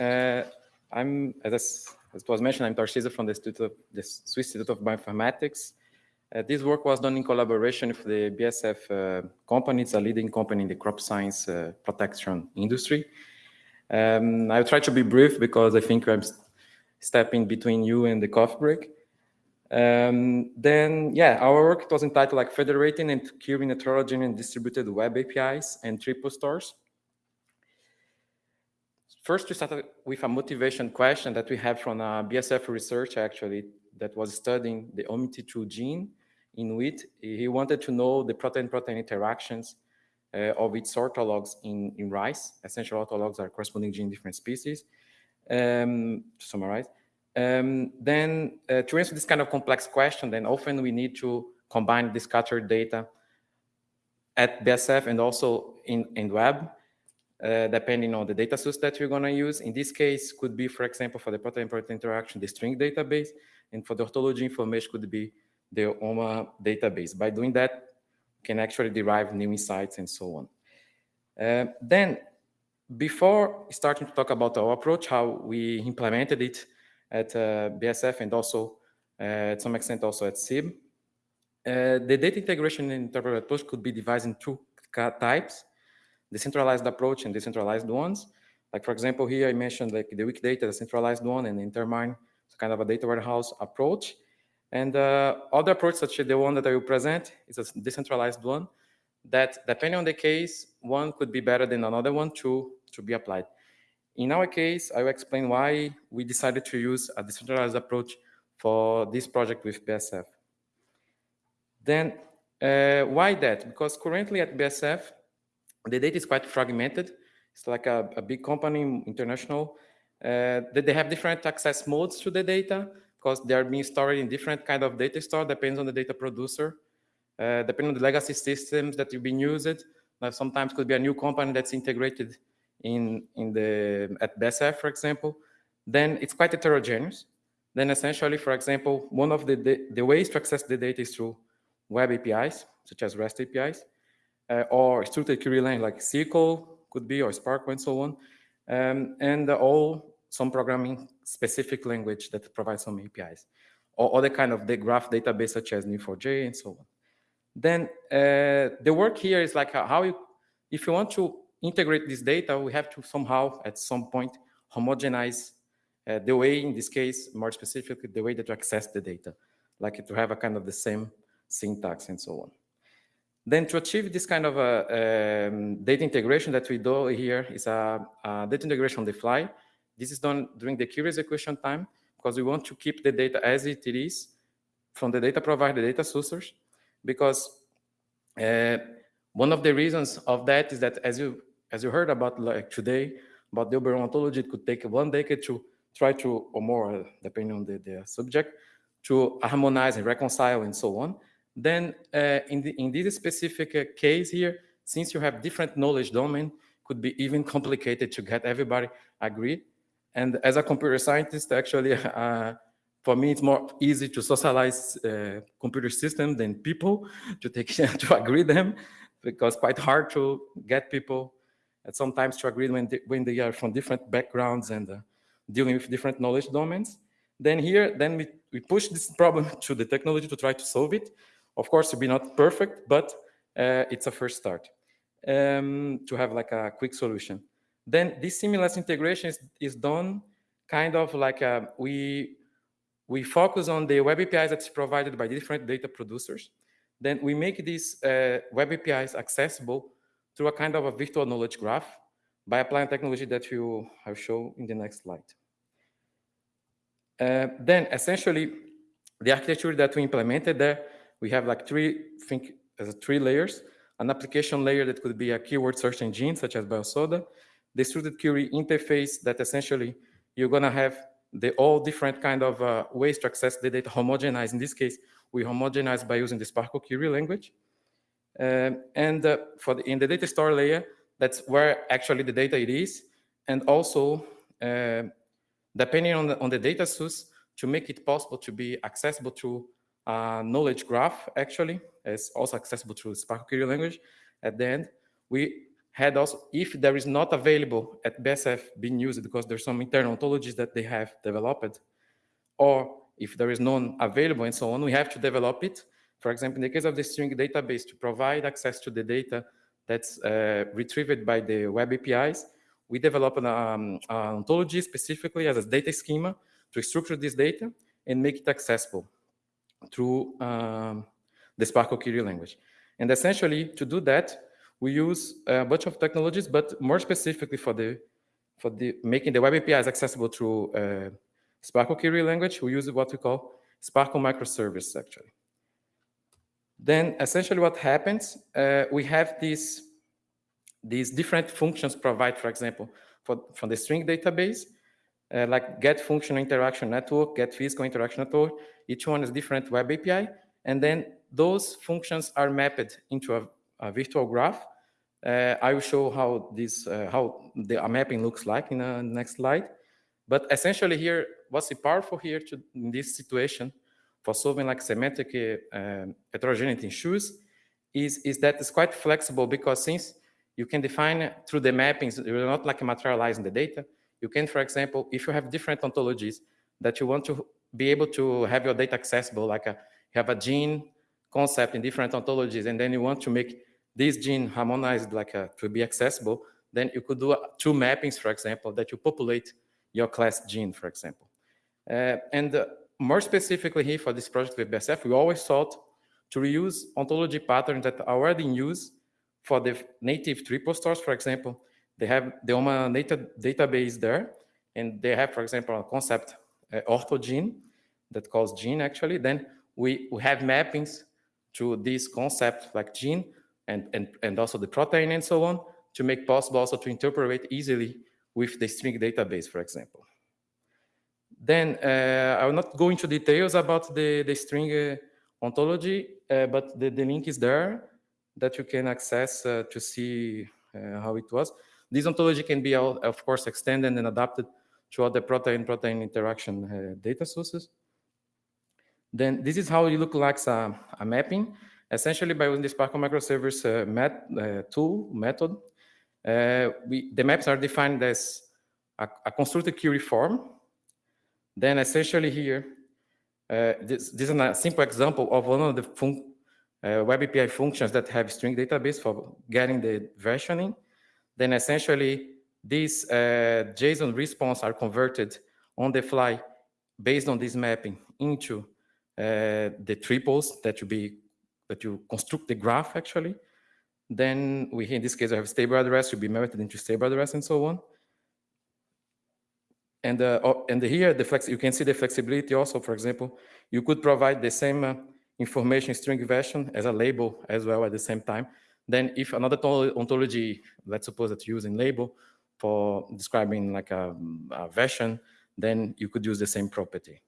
Uh, I'm, as, as was mentioned, I'm Tarcísio from the, of, the Swiss Institute of Bioinformatics. Uh, this work was done in collaboration with the BASF uh, company. It's a leading company in the crop science uh, protection industry. Um, I'll try to be brief because I think I'm stepping between you and the coffee break. Um, then, yeah, our work was entitled like federating and curing heterogeneous and distributed web APIs and triple stores. First, we started with a motivation question that we have from a BASF research actually that was studying the OMT2 gene in wheat. He wanted to know the protein-protein interactions uh, of its orthologs in, in rice. Essential orthologs are corresponding gene different species. Um, to summarize, um, then uh, to answer this kind of complex question, then often we need to combine the scattered data at BASF and also in, in web, uh, depending on the data source that you're going to use. In this case, could be, for example, for the protein-protein interaction, the string database, and for the orthology information could be the OMA database. By doing that, you can actually derive new insights and so on. Uh, then, before starting to talk about our approach, how we implemented it at uh, BASF and also uh, at some extent also at SIB. Uh, the data integration and interpreter approach could be divided in two types, decentralized approach and decentralized ones. Like for example, here I mentioned like the Wikidata, the centralized one, and Intermine, it's kind of a data warehouse approach. And uh, other approach, such as the one that I will present, is a decentralized one that depending on the case, one could be better than another one to, to be applied. In our case, I will explain why we decided to use a decentralized approach for this project with BASF. Then, uh, why that? Because currently at BASF, the data is quite fragmented. It's like a, a big company, international, uh, that they have different access modes to the data because they are being stored in different kind of data store, depends on the data producer, uh, depending on the legacy systems that you've been used. Now, sometimes could be a new company that's integrated in, in the, at BASF, for example, then it's quite heterogeneous. Then essentially, for example, one of the, the, the ways to access the data is through web APIs, such as REST APIs, uh, or structured query language like SQL could be, or SPARQL, and so on. Um, and all some programming specific language that provides some APIs, or other kind of the graph database such as Neo4j and so on. Then uh, the work here is like how you, if you want to integrate this data, we have to somehow at some point homogenize uh, the way, in this case, more specifically, the way that you access the data, like to have a kind of the same syntax and so on. Then to achieve this kind of a, um, data integration that we do here is a, a, data integration on the fly. This is done during the query execution time because we want to keep the data as it is from the data provider, data sources, because uh, one of the reasons of that is that as you as you heard about like today, about the Uberon ontology, it could take one decade to try to, or more, depending on the, the subject, to harmonize and reconcile and so on. Then uh, in, the, in this specific uh, case here, since you have different knowledge domain, could be even complicated to get everybody agree. And as a computer scientist, actually, uh, for me, it's more easy to socialize uh, computer system than people to take to agree them, because quite hard to get people and sometimes to agree when they, when they are from different backgrounds and uh, dealing with different knowledge domains. Then here, then we, we push this problem to the technology to try to solve it. Of course, it'll be not perfect, but uh, it's a first start um, to have like a quick solution. Then this seamless integration is, is done kind of like uh, we, we focus on the web APIs that's provided by different data producers. Then we make these uh, web APIs accessible through a kind of a virtual knowledge graph by applying technology that you have shown in the next slide. Uh, then essentially, the architecture that we implemented there, we have like three, think as three layers, an application layer that could be a keyword search engine such as Biosoda, structured query interface that essentially you're gonna have the all different kind of uh, ways to access the data homogenized. In this case, we homogenize by using the SPARQL query language. Um, and uh, for the, in the data store layer, that's where actually the data it is. And also, uh, depending on the, on the data source, to make it possible to be accessible to a knowledge graph, actually, is also accessible through SPARQL query language. At the end, we had also, if there is not available at BASF being used because there's some internal ontologies that they have developed, or if there is none available and so on, we have to develop it. For example, in the case of the string database, to provide access to the data that's uh, retrieved by the web APIs, we develop an, um, an ontology specifically as a data schema to structure this data and make it accessible through um, the SPARQL query language. And essentially, to do that, we use a bunch of technologies, but more specifically for the for the making the web APIs accessible through uh, SPARQL query language, we use what we call SPARQL microservice, actually. Then essentially what happens, uh, we have these, these different functions provide, for example, for, from the string database, uh, like get functional interaction network, get physical interaction network. Each one is different web API. And then those functions are mapped into a, a virtual graph. Uh, I will show how this, uh, how the mapping looks like in the next slide. But essentially here, what's powerful here to, in this situation for solving like semantic uh, heterogeneity in shoes is, is that it's quite flexible because since you can define through the mappings, you're not like materializing the data. You can, for example, if you have different ontologies that you want to be able to have your data accessible, like a, you have a gene concept in different ontologies, and then you want to make this gene harmonized like a, to be accessible, then you could do two mappings, for example, that you populate your class gene, for example. Uh, and uh, more specifically here for this project with BASF, we always sought to reuse ontology patterns that are already in use for the native triple stores, for example. They have the OMA native database there, and they have, for example, a concept orthogene that calls gene actually. Then we, we have mappings to this concept like gene and, and, and also the protein and so on to make possible also to interpret easily with the string database, for example. Then uh, I will not go into details about the, the string uh, ontology, uh, but the, the link is there that you can access uh, to see uh, how it was. This ontology can be, of course, extended and adapted to other protein-protein interaction uh, data sources. Then this is how it looks like a, a mapping. Essentially, by using the SPARQL microservice met, tool method, uh, we, the maps are defined as a, a, constructed query form. Then essentially here, uh, this, this, is a simple example of one of the uh, web API functions that have string database for getting the versioning. Then essentially these uh, JSON response are converted on the fly based on this mapping into uh, the triples that you be that you construct the graph actually. Then we, in this case, I have stable address, will be mapped into stable address and so on. And, uh, and here, the flex, you can see the flexibility also, for example, you could provide the same uh, information string version as a label as well at the same time. Then if another ontology, let's suppose that using label for describing like a, a version, then you could use the same property.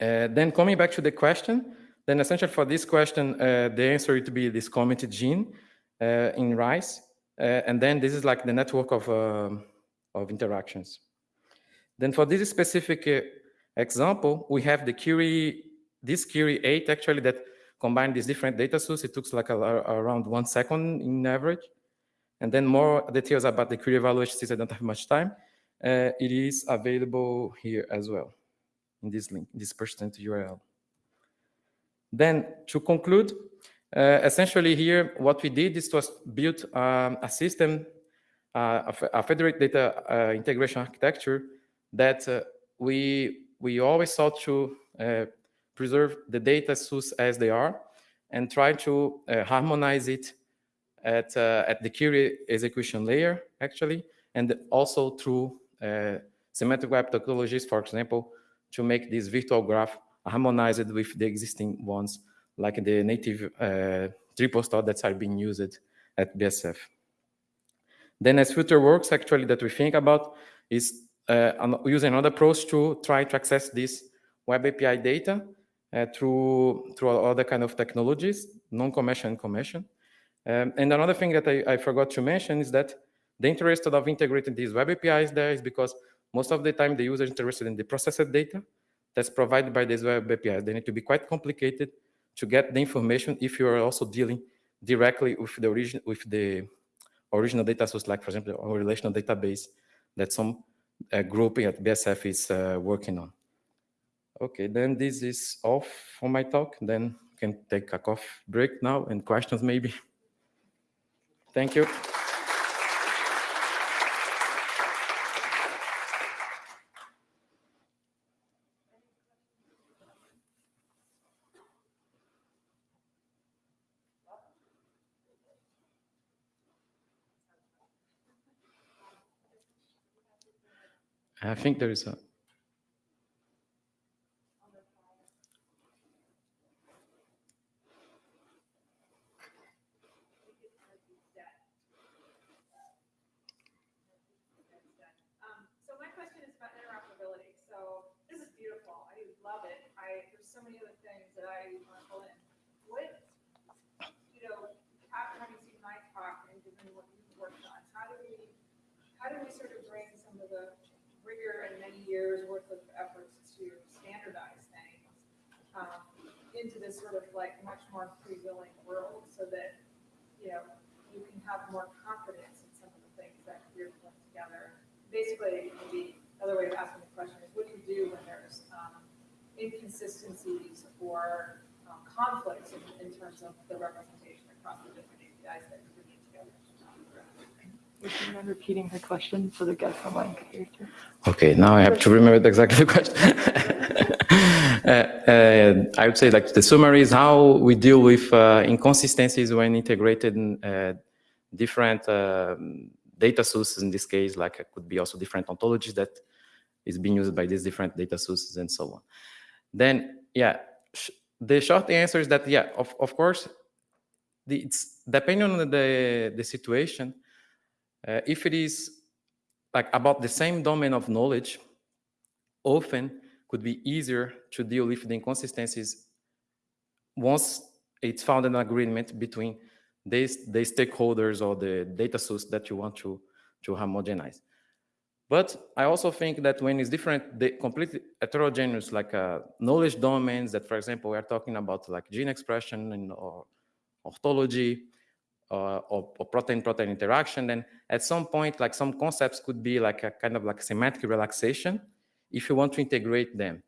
Uh, then coming back to the question, then essentially for this question, uh, the answer would be this committed gene uh, in rice. Uh, and then this is like the network of, um, of interactions. Then for this specific uh, example, we have the query, this query 8 actually that combined these different data sources. It took like a, a, around one second in average. And then more details about the query evaluation, since I don't have much time, uh, it is available here as well in this link, this percent URL. Then to conclude, uh, essentially here, what we did is to build um, a system, uh, a, federated data uh, integration architecture that uh, we, we always sought to uh, preserve the data source as they are and try to uh, harmonize it at, at the query execution layer, actually, and also through semantic web topologies, for example, to make this virtual graph harmonized with the existing ones, like the native uh, triple store that are being used at BASF. Then as future works actually that we think about is uh, using another approach to try to access this web API data uh, through through other kind of technologies, non-commercial and commercial. Um, and another thing that I, I, forgot to mention is that the interest of integrating these web APIs there is because most of the time the user is interested in the processed data, that's provided by these web APIs. They need to be quite complicated to get the information if you are also dealing directly with the origin with the original data source, like for example, a relational database that some uh, grouping at BASF is uh, working on. Okay, then this is off for my talk. Then can take a coffee break now and questions maybe. Thank you. I think there is a. Um, so my question is about interoperability. So this is beautiful. I love it. I, there's so many other things that I want to pull in. What, you know, after having seen my talk and given what you've worked on, how do we, how do we sort of bring some of the rigor and many years worth of efforts to standardize things um, into this sort of like much more free-wheeling world so that, you know, you can have more confidence in some of the things that you're pulling together basically, the other way of asking the question is, what do you do when there's um, inconsistencies or um, conflicts in, in terms of the representation across the different APIs that? Would you mind repeating her question so the guest online too? Okay, now I have to remember exactly the question. uh, uh, I would say like the summary is how we deal with uh, inconsistencies when integrated in uh, different um, data sources. In this case, like it could be also different ontologies that is being used by these different data sources and so on. Then, yeah, sh the short answer is that yeah, of of course, the, it's depending on the the situation. Uh, if it is like about the same domain of knowledge, often could be easier to deal with the inconsistencies once it's found an agreement between these, the stakeholders or the data source that you want to, to homogenize. But I also think that when it's different, the completely heterogeneous, like uh, knowledge domains that, for example, we're talking about like gene expression and or orthology, uh, or, protein-protein interaction, then at some point, like some concepts could be like a kind of like semantic relaxation if you want to integrate them.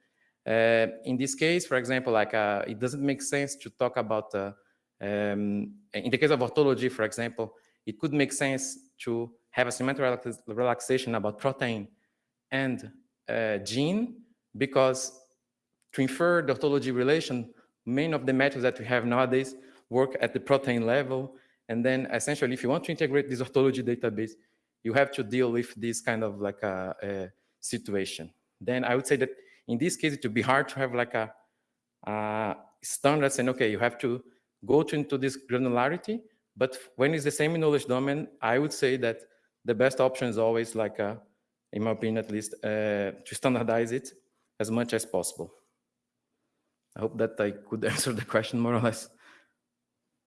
Uh, in this case, for example, like uh, it doesn't make sense to talk about, uh, um, in the case of orthology, for example, it could make sense to have a semantic relaxation about protein and uh, gene because to infer the orthology relation, many of the methods that we have nowadays work at the protein level and then essentially, if you want to integrate this orthology database, you have to deal with this kind of like a, a situation. Then I would say that in this case, it would be hard to have like a, a standard saying, okay, you have to go to into this granularity. But when it's the same knowledge domain, I would say that the best option is always like, a, in my opinion at least, uh, to standardize it as much as possible. I hope that I could answer the question more or less.